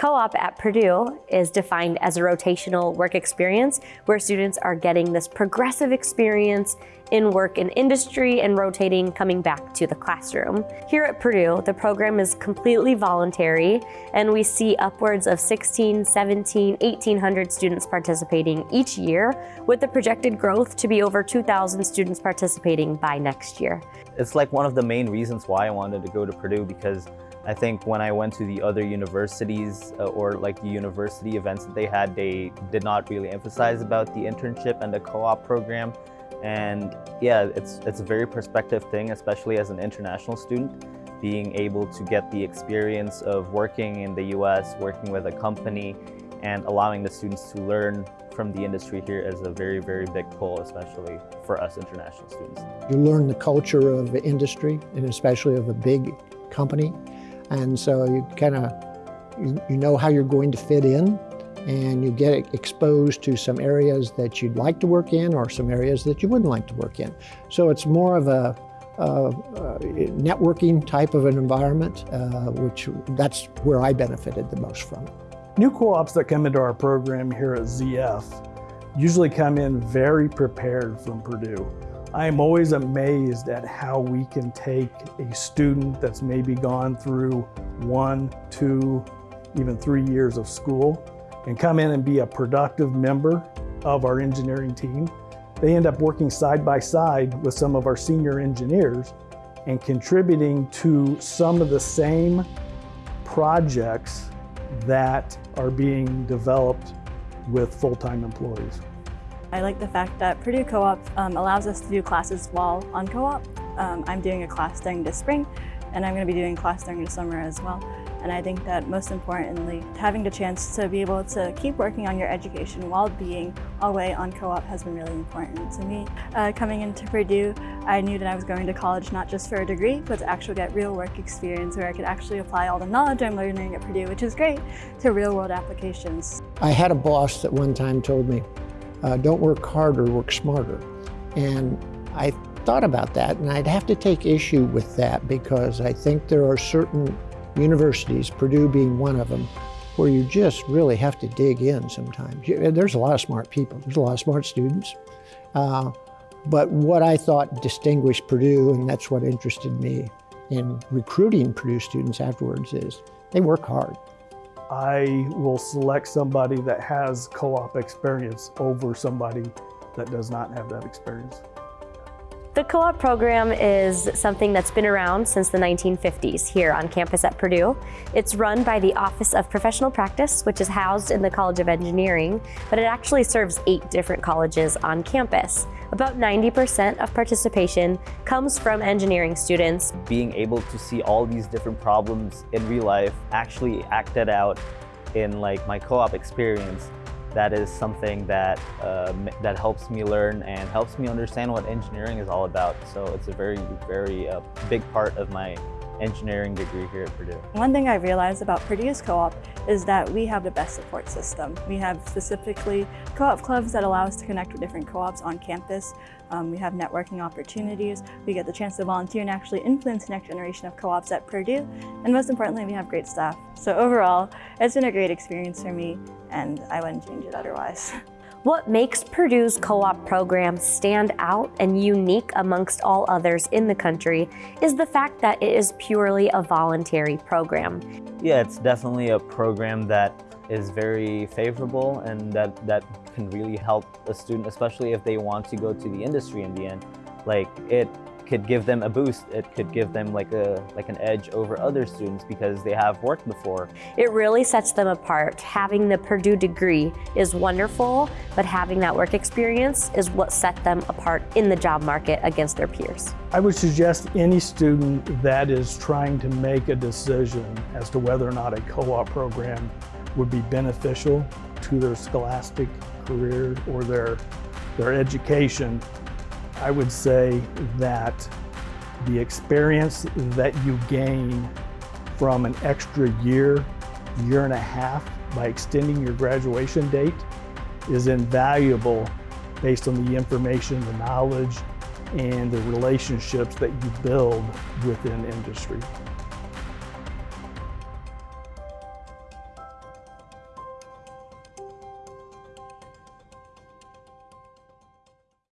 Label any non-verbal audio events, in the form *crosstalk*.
Co-op at Purdue is defined as a rotational work experience where students are getting this progressive experience in work in industry and rotating coming back to the classroom. Here at Purdue, the program is completely voluntary and we see upwards of 16, 17, 1800 students participating each year with the projected growth to be over 2,000 students participating by next year. It's like one of the main reasons why I wanted to go to Purdue because I think when I went to the other universities uh, or like the university events that they had, they did not really emphasize about the internship and the co-op program. And yeah, it's, it's a very perspective thing, especially as an international student, being able to get the experience of working in the US, working with a company, and allowing the students to learn from the industry here is a very, very big pull, especially for us international students. You learn the culture of the industry, and especially of a big company. And so you kind of, you, you know how you're going to fit in and you get exposed to some areas that you'd like to work in or some areas that you wouldn't like to work in. So it's more of a, networking type of an environment, uh, which that's where I benefited the most from. New co-ops that come into our program here at ZF usually come in very prepared from Purdue. I am always amazed at how we can take a student that's maybe gone through one, two, even three years of school and come in and be a productive member of our engineering team. They end up working side by side with some of our senior engineers and contributing to some of the same projects that are being developed with full-time employees. I like the fact that Purdue Co-op um, allows us to do classes while on co-op. Um, I'm doing a class during the spring and I'm going to be doing class during the summer as well. And I think that most importantly, having the chance to be able to keep working on your education while being away on co-op has been really important to me. Uh, coming into Purdue, I knew that I was going to college not just for a degree, but to actually get real work experience where I could actually apply all the knowledge I'm learning at Purdue, which is great, to real world applications. I had a boss that one time told me, uh, don't work harder, work smarter. And I thought about that and I'd have to take issue with that because I think there are certain universities, Purdue being one of them, where you just really have to dig in sometimes. There's a lot of smart people, there's a lot of smart students. Uh, but what I thought distinguished Purdue, and that's what interested me in recruiting Purdue students afterwards, is they work hard. I will select somebody that has co-op experience over somebody that does not have that experience. The co-op program is something that's been around since the 1950s here on campus at Purdue. It's run by the Office of Professional Practice, which is housed in the College of Engineering, but it actually serves eight different colleges on campus. About 90% of participation comes from engineering students. Being able to see all these different problems in real life actually acted out in like my co-op experience that is something that uh, that helps me learn and helps me understand what engineering is all about. So it's a very, very uh, big part of my engineering degree here at Purdue. One thing I realized about Purdue's co-op is that we have the best support system. We have specifically co-op clubs that allow us to connect with different co-ops on campus. Um, we have networking opportunities. We get the chance to volunteer and actually influence the next generation of co-ops at Purdue. And most importantly, we have great staff. So overall, it's been a great experience for me and I wouldn't change it otherwise. *laughs* What makes Purdue's co-op program stand out and unique amongst all others in the country is the fact that it is purely a voluntary program. Yeah, it's definitely a program that is very favorable and that, that can really help a student, especially if they want to go to the industry in the end. Like it could give them a boost. It could give them like a like an edge over other students because they have worked before. It really sets them apart. Having the Purdue degree is wonderful, but having that work experience is what set them apart in the job market against their peers. I would suggest any student that is trying to make a decision as to whether or not a co-op program would be beneficial to their scholastic career or their, their education I would say that the experience that you gain from an extra year, year and a half by extending your graduation date is invaluable based on the information, the knowledge, and the relationships that you build within industry.